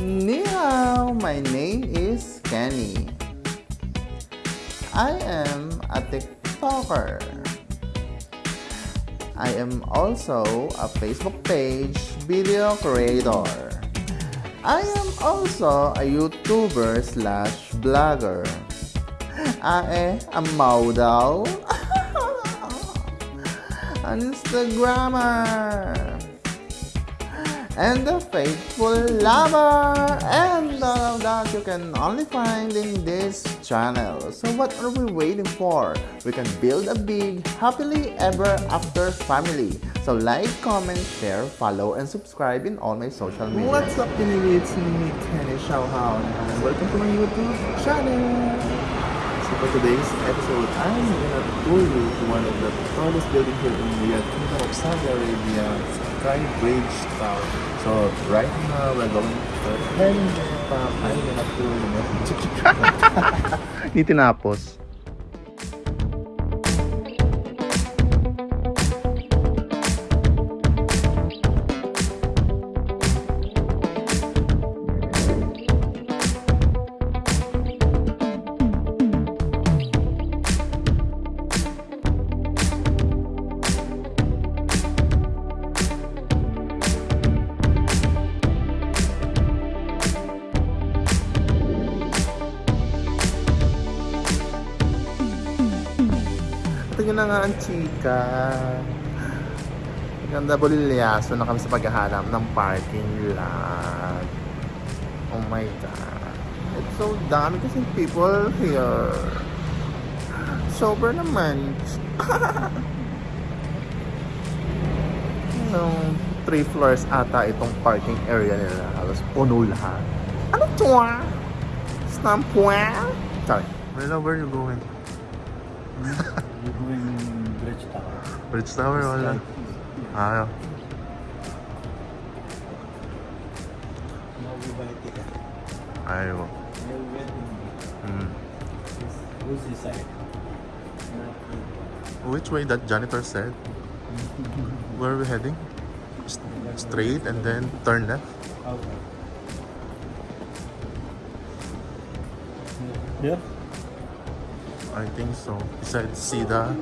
Ni my name is Kenny. I am a TikToker. I am also a Facebook page video creator. I am also a YouTuber slash blogger. I am a model. An Instagrammer and a faithful lover. And all of that you can only find in this channel. So what are we waiting for? We can build a big, happily ever after family. So like, comment, share, follow, and subscribe in all my social media. What's up, Pinili? It's me, Kenny Xiaohao, and welcome to my YouTube channel. For today's episode, I'm gonna tour you to one of the tallest buildings here in Riyadh, Kingdom of Saudi Arabia, Sky Bridge Tower. So right now, we're going to heading pa. I'm gonna tour you. Hindi tinapos. Ang chika. Ganda bolilyaso na kami sa paghahanap ng parking lot. Oh my God. It's so dami kasi people here. Sober naman. no, three floors ata itong parking area nila. Halos puno lahat. Ano to ah? Snampwa? Sorry. Where where you going? You're going Bridge Tower. Bridge Tower, wala. Ayaw. Now we buy ticket. Ayaw. Now we went in Hmm. who's this side? Which way that janitor said? Where are we heading? Straight and then turn left? Okay. Yeah. I think so. Besides Sida.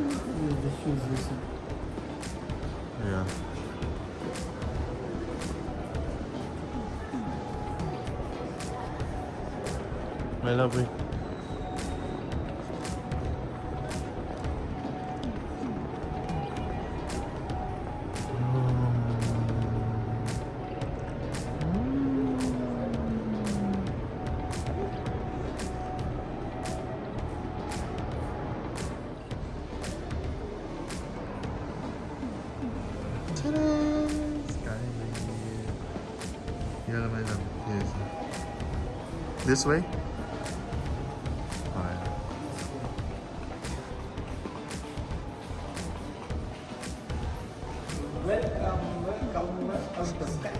Yeah. My lovely. This way? Welcome, welcome, welcome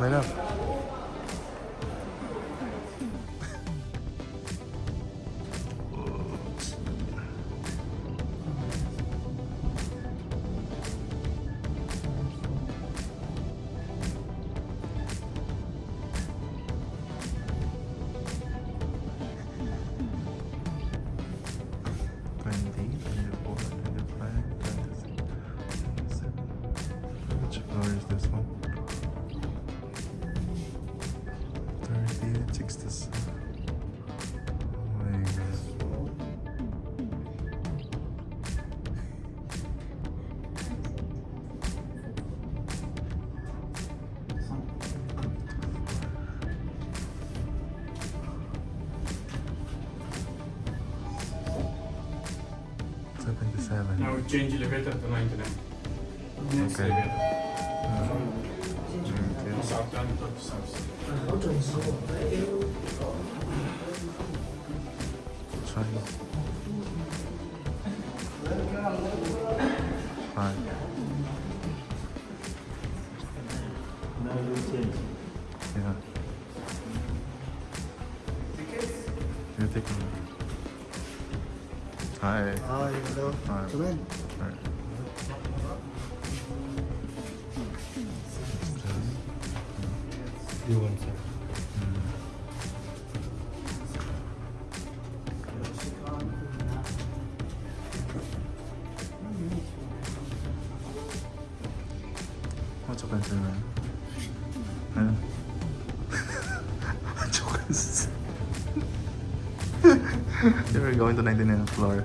My love. 97. Now change elevator to 99. Next okay. elevator. South down to south. Now change. Yeah. Tickets? You're taking Hi. Hi, hello. Hi. Come in. Alright. You want sir? What's your pencil, man? Huh? What's your pencil? You're going to 99th floor.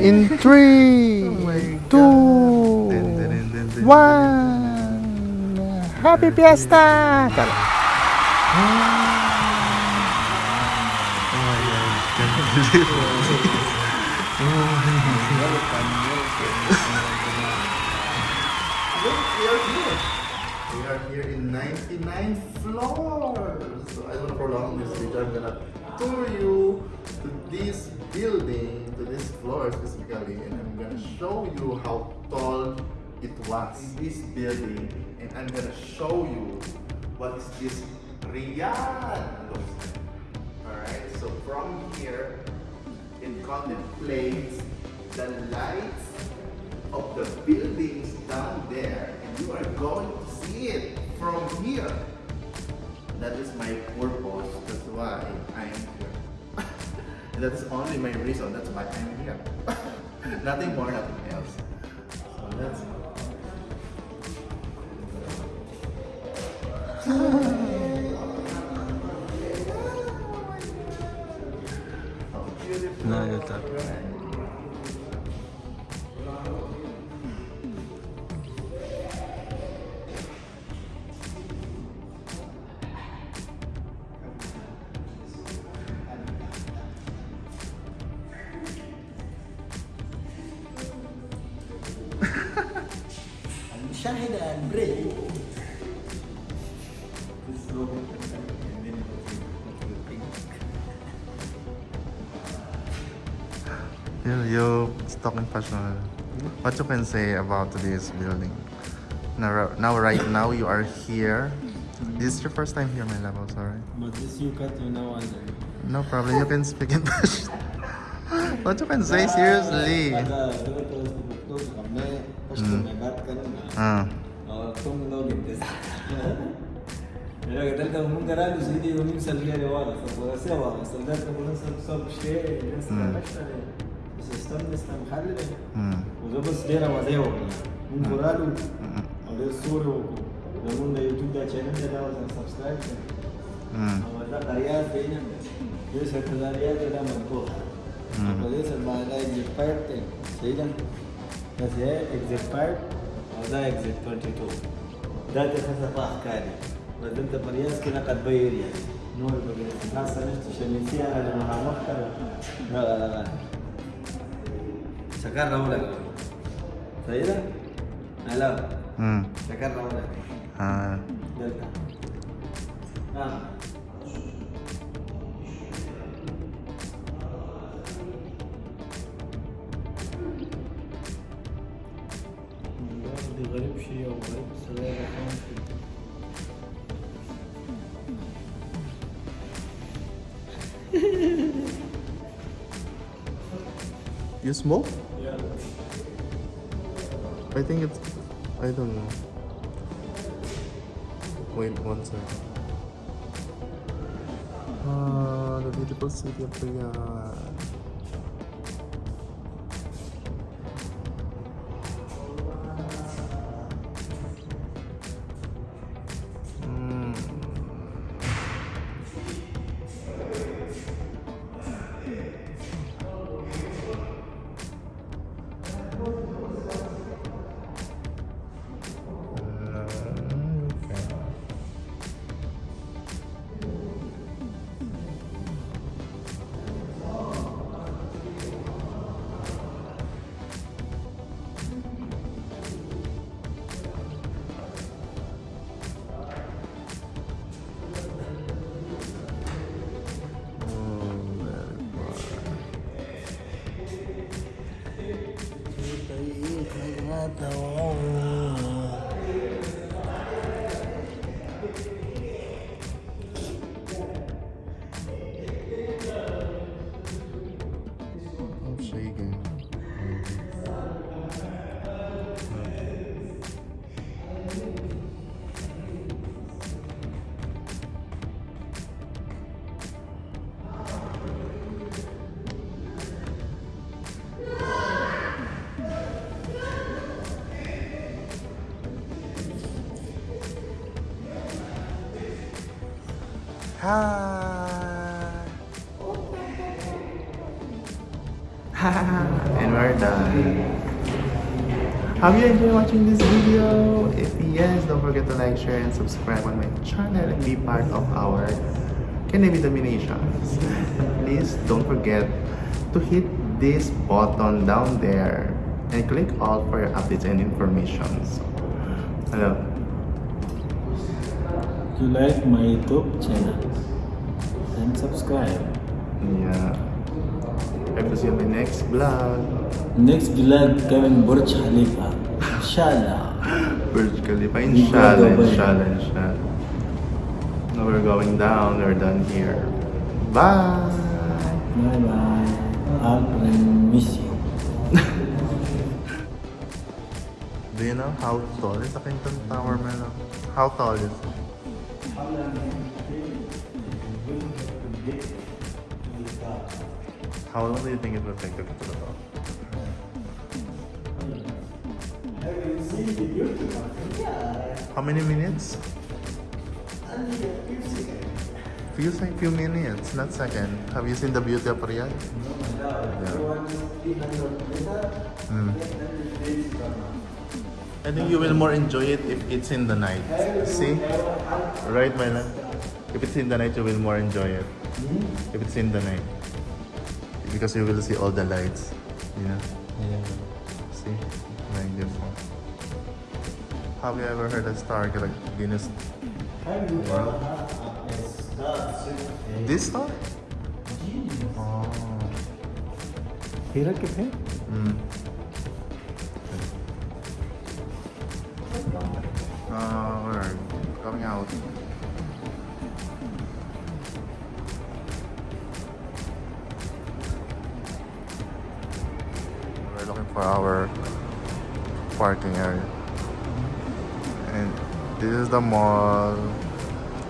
In three, Oh two, God. One. Happy Fiesta! Believe it. We are here. In 99 floors. So I don't prolong this video. I'm gonna tour you to this building, floor specifically, and I'm gonna show you how tall it was. in This building, and I'm gonna show you what is this Riyadh looks like. Alright, so from here, it contemplates the lights of the buildings down there, and you are going to see it from here. That is my purpose. That's why I'm that's only my reason. That's why I'm here. nothing more, nothing else. So cried and prayed. You're, you're talking passionate. What you can say about this building? Now, now right now, you are here. This is your first time here, my love. I'm sorry. But this you cut to now and. No problem. You can speak in Pashtun. what you can say seriously? Mm. اه كم لوجن تيست الراجل ده كان ممكن قال له سيدي ومين لي واضح سوا سلدات كنا نسال شيء بس استنى استنى محلل وده بس ديرا وديو من قرالو وده الصورة لمن ده يوتيوب ده شانل ده ده وزن سبسكرايب وده قريات بينا ليس كذاريات ده مرتوح وليس المعنى اكزيفايرت سيدا بس هي اكزيفايرت وزايق اكزيت 22 داتا ثلاثة طاح كاري ردمت برياسكي لقد بيريا يعني. نور بقيت لا عرفت شميتيها أنا لما مختر لا لا لا. شكرا ولا سيدة طيب؟ هلا شكرا ولا آه. دلتا. آه. you smoke? Yeah. I think it's. I don't know. Wait one second. Ah, the beautiful city of Riyadh. Hi. and we're done. Have you enjoyed watching this video? If yes, don't forget to like, share, and subscribe on my channel and be part of our Kennedy Dominations. Please don't forget to hit this button down there and click all for your updates and information. Hello. You like my YouTube channel? Then subscribe. Yeah. Hope to see you in my next vlog. Next vlog coming Burj Khalifa. Inshallah. Burj Khalifa. Inshallah, inshallah, inshallah. Now we're going down. We're done here. Bye. Bye bye. Friends miss you. Do you know how tall is the Kington Tower, Melo? How tall is it? How long do you think it will take to get to the top? How many minutes? Feels like few minutes, not second. Have you seen the beauty of Riyadh? Yeah. Mm. I think you will more enjoy it if it's in the night. See? Right, my love? If it's in the night, you will more enjoy it. If it's in the night. Because you will see all the lights. You know? Yeah. See? Like this one. Have you ever heard a star like Guinness? Yeah. This star? Oh. Here, eh? mm. Coming out. We're looking for our parking area. And this is the mall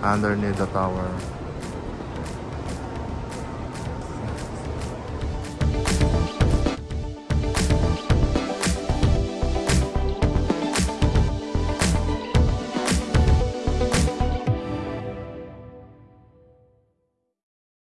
underneath the tower.